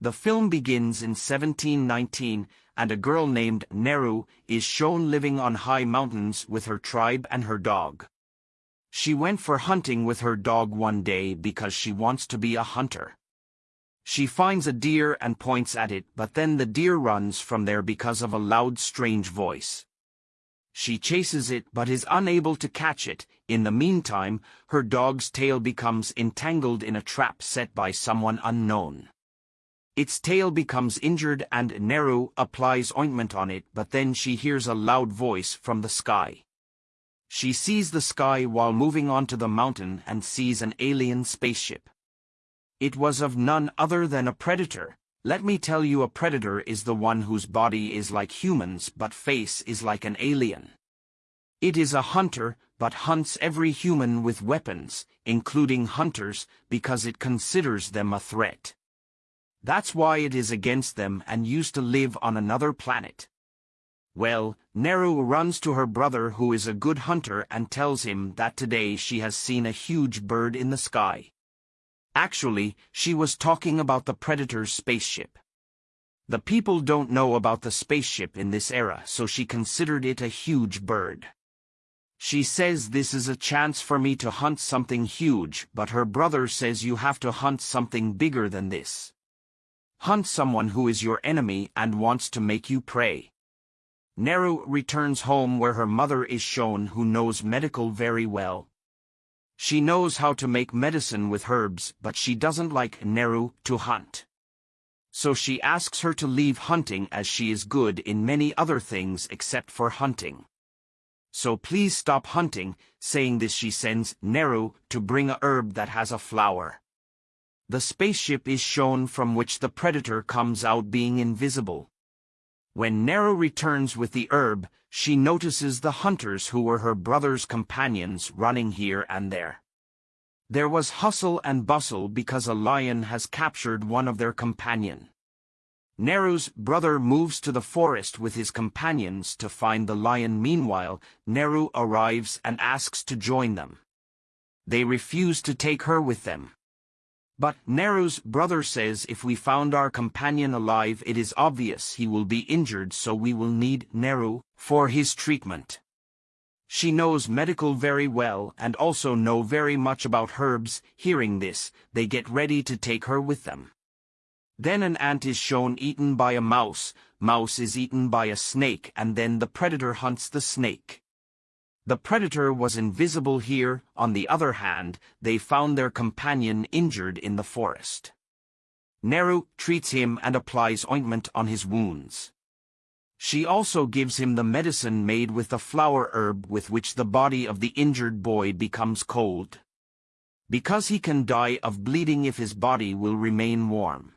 The film begins in 1719, and a girl named Neru is shown living on high mountains with her tribe and her dog. She went for hunting with her dog one day because she wants to be a hunter. She finds a deer and points at it, but then the deer runs from there because of a loud strange voice. She chases it but is unable to catch it. In the meantime, her dog's tail becomes entangled in a trap set by someone unknown. Its tail becomes injured and Neru applies ointment on it but then she hears a loud voice from the sky. She sees the sky while moving onto the mountain and sees an alien spaceship. It was of none other than a predator. Let me tell you a predator is the one whose body is like humans but face is like an alien. It is a hunter, but hunts every human with weapons, including hunters, because it considers them a threat. That's why it is against them and used to live on another planet. Well, Neru runs to her brother who is a good hunter and tells him that today she has seen a huge bird in the sky. Actually, she was talking about the Predator's spaceship. The people don't know about the spaceship in this era, so she considered it a huge bird. She says this is a chance for me to hunt something huge, but her brother says you have to hunt something bigger than this. Hunt someone who is your enemy and wants to make you pray. Neru returns home where her mother is shown who knows medical very well, she knows how to make medicine with herbs, but she doesn't like Neru to hunt. So she asks her to leave hunting as she is good in many other things except for hunting. So please stop hunting, saying this she sends Neru to bring a herb that has a flower. The spaceship is shown from which the predator comes out being invisible. When Neru returns with the herb, she notices the hunters who were her brother's companions running here and there. There was hustle and bustle because a lion has captured one of their companion. Neru's brother moves to the forest with his companions to find the lion meanwhile, Neru arrives and asks to join them. They refuse to take her with them. But Neru's brother says if we found our companion alive it is obvious he will be injured so we will need Neru for his treatment. She knows medical very well and also know very much about herbs. Hearing this, they get ready to take her with them. Then an ant is shown eaten by a mouse, mouse is eaten by a snake and then the predator hunts the snake. The predator was invisible here, on the other hand, they found their companion injured in the forest. Neru treats him and applies ointment on his wounds. She also gives him the medicine made with the flower herb with which the body of the injured boy becomes cold. Because he can die of bleeding if his body will remain warm.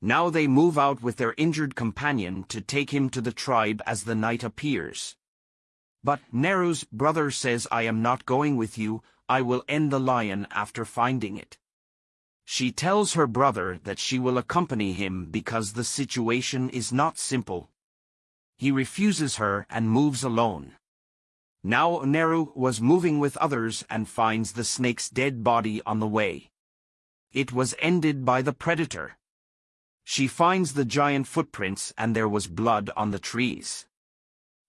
Now they move out with their injured companion to take him to the tribe as the night appears. But Neru's brother says I am not going with you, I will end the lion after finding it. She tells her brother that she will accompany him because the situation is not simple. He refuses her and moves alone. Now Neru was moving with others and finds the snake's dead body on the way. It was ended by the predator. She finds the giant footprints and there was blood on the trees.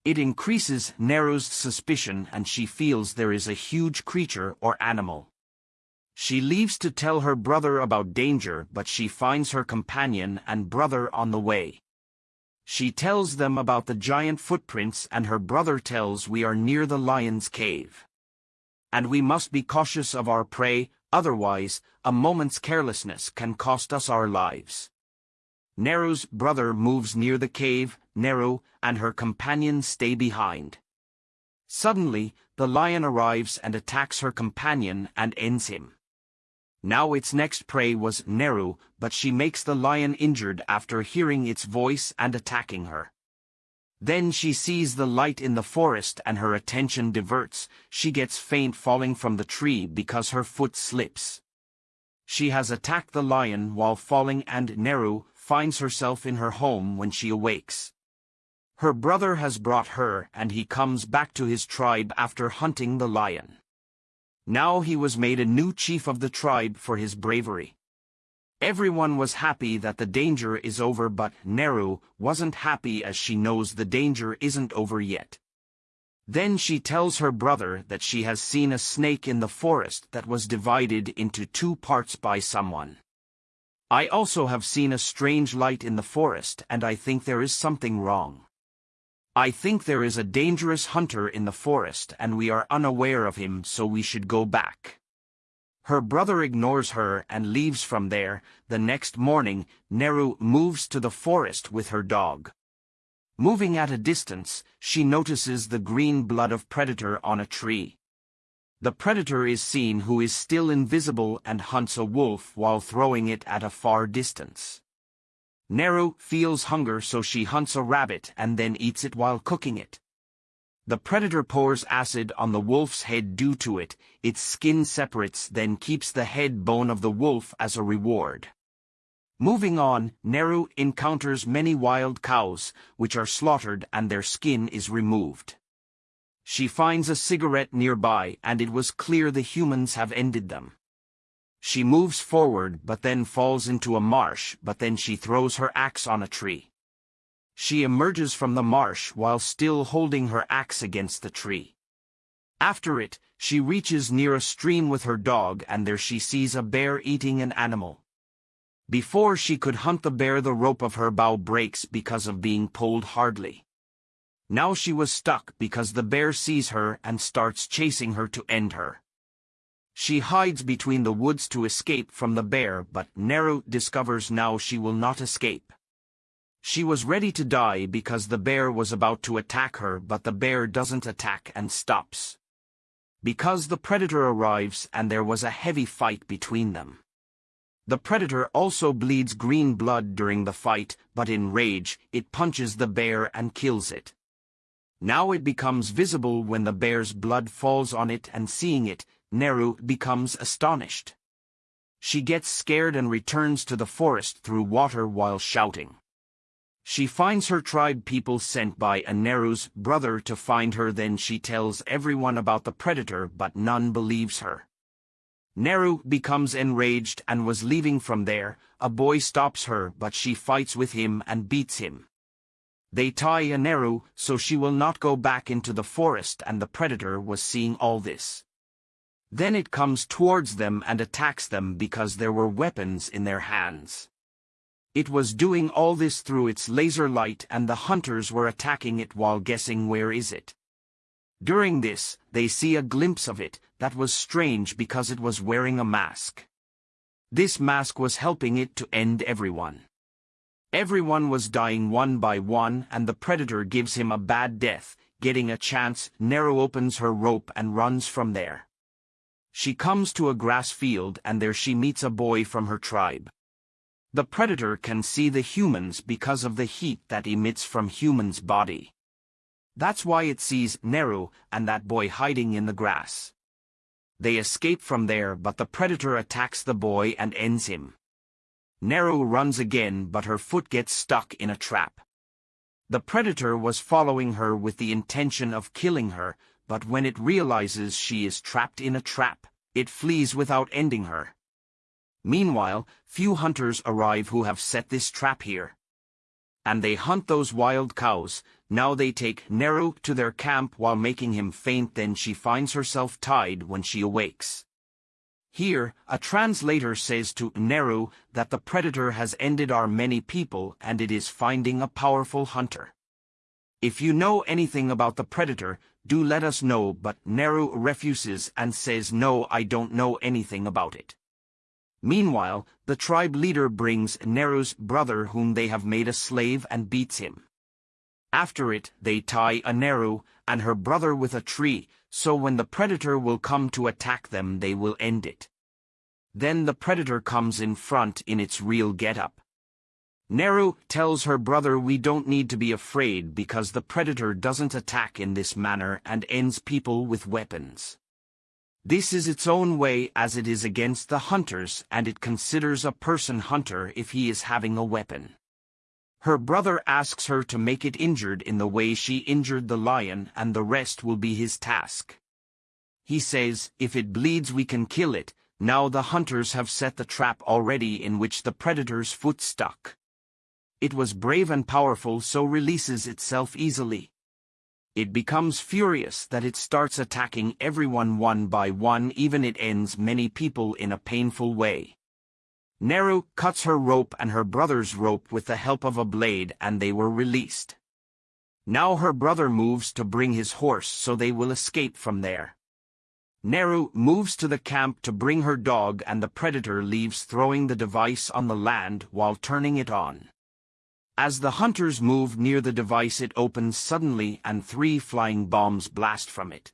It increases Neru's suspicion and she feels there is a huge creature or animal. She leaves to tell her brother about danger but she finds her companion and brother on the way. She tells them about the giant footprints and her brother tells we are near the lion's cave. And we must be cautious of our prey, otherwise, a moment's carelessness can cost us our lives. Neru's brother moves near the cave, Neru and her companion stay behind. Suddenly, the lion arrives and attacks her companion and ends him. Now its next prey was Neru, but she makes the lion injured after hearing its voice and attacking her. Then she sees the light in the forest and her attention diverts, she gets faint falling from the tree because her foot slips. She has attacked the lion while falling and Neru finds herself in her home when she awakes. Her brother has brought her and he comes back to his tribe after hunting the lion. Now he was made a new chief of the tribe for his bravery. Everyone was happy that the danger is over but Neru wasn't happy as she knows the danger isn't over yet. Then she tells her brother that she has seen a snake in the forest that was divided into two parts by someone. I also have seen a strange light in the forest and I think there is something wrong. I think there is a dangerous hunter in the forest and we are unaware of him so we should go back. Her brother ignores her and leaves from there. The next morning, Neru moves to the forest with her dog. Moving at a distance, she notices the green blood of predator on a tree. The predator is seen who is still invisible and hunts a wolf while throwing it at a far distance. Neru feels hunger so she hunts a rabbit and then eats it while cooking it. The predator pours acid on the wolf's head due to it, its skin separates then keeps the head bone of the wolf as a reward. Moving on, Neru encounters many wild cows, which are slaughtered and their skin is removed. She finds a cigarette nearby and it was clear the humans have ended them. She moves forward but then falls into a marsh but then she throws her axe on a tree. She emerges from the marsh while still holding her axe against the tree. After it, she reaches near a stream with her dog and there she sees a bear eating an animal. Before she could hunt the bear the rope of her bow breaks because of being pulled hardly. Now she was stuck because the bear sees her and starts chasing her to end her. She hides between the woods to escape from the bear but Neru discovers now she will not escape. She was ready to die because the bear was about to attack her but the bear doesn't attack and stops. Because the predator arrives and there was a heavy fight between them. The predator also bleeds green blood during the fight, but in rage, it punches the bear and kills it. Now it becomes visible when the bear's blood falls on it and seeing it, Neru becomes astonished. She gets scared and returns to the forest through water while shouting. She finds her tribe people sent by Aneru's brother to find her then she tells everyone about the predator but none believes her. Neru becomes enraged and was leaving from there, a boy stops her but she fights with him and beats him. They tie Aneru so she will not go back into the forest and the predator was seeing all this. Then it comes towards them and attacks them because there were weapons in their hands. It was doing all this through its laser light and the hunters were attacking it while guessing where is it. During this, they see a glimpse of it, that was strange because it was wearing a mask. This mask was helping it to end everyone. Everyone was dying one by one and the predator gives him a bad death, getting a chance, Neru opens her rope and runs from there. She comes to a grass field and there she meets a boy from her tribe. The predator can see the humans because of the heat that emits from humans' body. That's why it sees Neru and that boy hiding in the grass. They escape from there but the predator attacks the boy and ends him. Neru runs again but her foot gets stuck in a trap. The predator was following her with the intention of killing her, but when it realizes she is trapped in a trap, it flees without ending her. Meanwhile, few hunters arrive who have set this trap here. And they hunt those wild cows, now they take Neru to their camp while making him faint then she finds herself tied when she awakes. Here, a translator says to Neru that the predator has ended our many people and it is finding a powerful hunter. If you know anything about the predator, do let us know but Neru refuses and says no I don't know anything about it. Meanwhile, the tribe leader brings Neru's brother whom they have made a slave and beats him. After it, they tie Aneru and her brother with a tree, so when the predator will come to attack them they will end it. Then the predator comes in front in its real getup. Neru tells her brother we don't need to be afraid because the predator doesn't attack in this manner and ends people with weapons. This is its own way as it is against the hunters and it considers a person hunter if he is having a weapon. Her brother asks her to make it injured in the way she injured the lion and the rest will be his task. He says, if it bleeds we can kill it, Now the hunters have set the trap already in which the predator's foot stuck. It was brave and powerful so releases itself easily. It becomes furious that it starts attacking everyone one by one even it ends many people in a painful way. Neru cuts her rope and her brother's rope with the help of a blade and they were released. Now her brother moves to bring his horse so they will escape from there. Neru moves to the camp to bring her dog and the predator leaves throwing the device on the land while turning it on. As the hunters move near the device it opens suddenly and three flying bombs blast from it.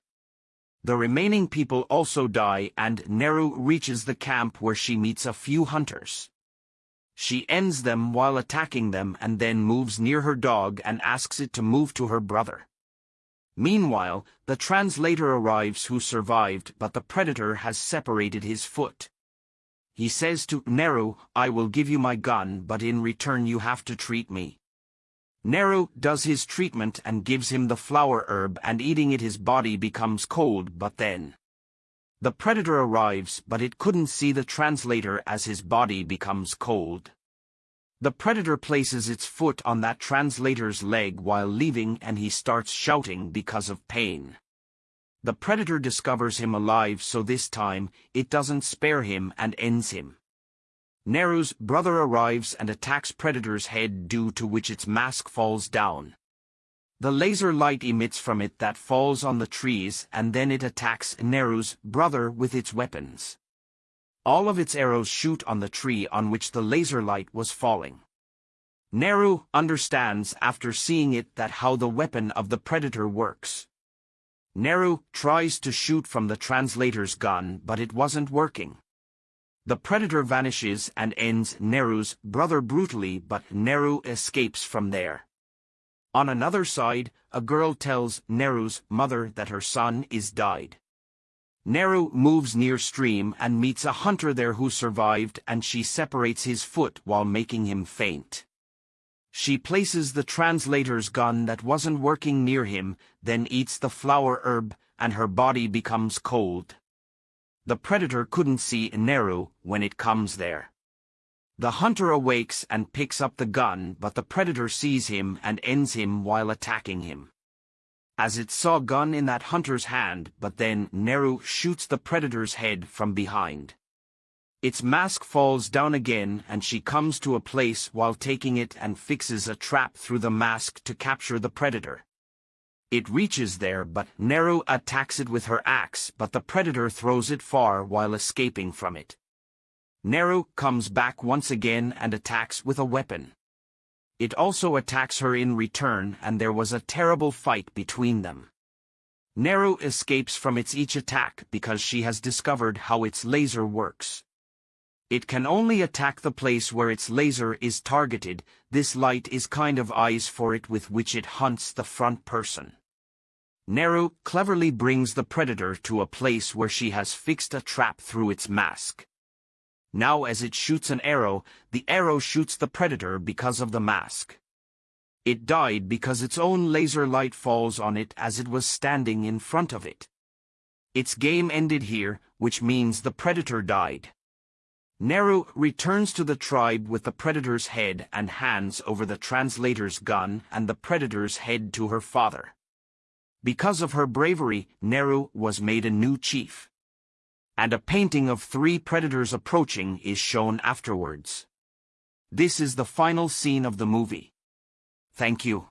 The remaining people also die and Neru reaches the camp where she meets a few hunters. She ends them while attacking them and then moves near her dog and asks it to move to her brother. Meanwhile, the translator arrives who survived but the predator has separated his foot. He says to Neru, I will give you my gun but in return you have to treat me. Neru does his treatment and gives him the flower herb and eating it his body becomes cold but then. The predator arrives but it couldn't see the translator as his body becomes cold. The predator places its foot on that translator's leg while leaving and he starts shouting because of pain. The predator discovers him alive so this time, it doesn't spare him and ends him. Neru's brother arrives and attacks Predator's head due to which its mask falls down. The laser light emits from it that falls on the trees and then it attacks Neru's brother with its weapons. All of its arrows shoot on the tree on which the laser light was falling. Neru understands after seeing it that how the weapon of the predator works. Neru tries to shoot from the translator's gun but it wasn't working. The predator vanishes and ends Neru's brother brutally but Neru escapes from there. On another side, a girl tells Neru's mother that her son is died. Neru moves near stream and meets a hunter there who survived and she separates his foot while making him faint. She places the translator's gun that wasn't working near him, then eats the flower herb, and her body becomes cold. The predator couldn't see Neru when it comes there. The hunter awakes and picks up the gun but the predator sees him and ends him while attacking him as it saw gun in that hunter's hand, but then Neru shoots the predator's head from behind. Its mask falls down again and she comes to a place while taking it and fixes a trap through the mask to capture the predator. It reaches there but Neru attacks it with her axe but the predator throws it far while escaping from it. Neru comes back once again and attacks with a weapon. It also attacks her in return and there was a terrible fight between them. Neru escapes from its each attack because she has discovered how its laser works. It can only attack the place where its laser is targeted, this light is kind of eyes for it with which it hunts the front person. Neru cleverly brings the predator to a place where she has fixed a trap through its mask. Now as it shoots an arrow, the arrow shoots the predator because of the mask. It died because its own laser light falls on it as it was standing in front of it. Its game ended here, which means the predator died. Neru returns to the tribe with the predator's head and hands over the translator's gun and the predator's head to her father. Because of her bravery, Neru was made a new chief and a painting of three predators approaching is shown afterwards. This is the final scene of the movie. Thank you.